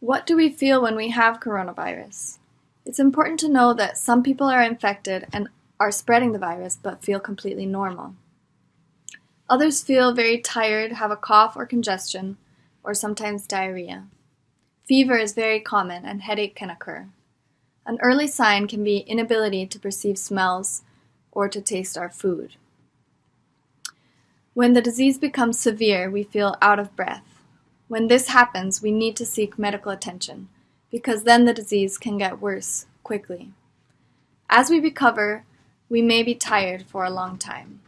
What do we feel when we have coronavirus? It's important to know that some people are infected and are spreading the virus but feel completely normal. Others feel very tired, have a cough or congestion, or sometimes diarrhea. Fever is very common and headache can occur. An early sign can be inability to perceive smells or to taste our food. When the disease becomes severe, we feel out of breath. When this happens, we need to seek medical attention because then the disease can get worse quickly. As we recover, we may be tired for a long time.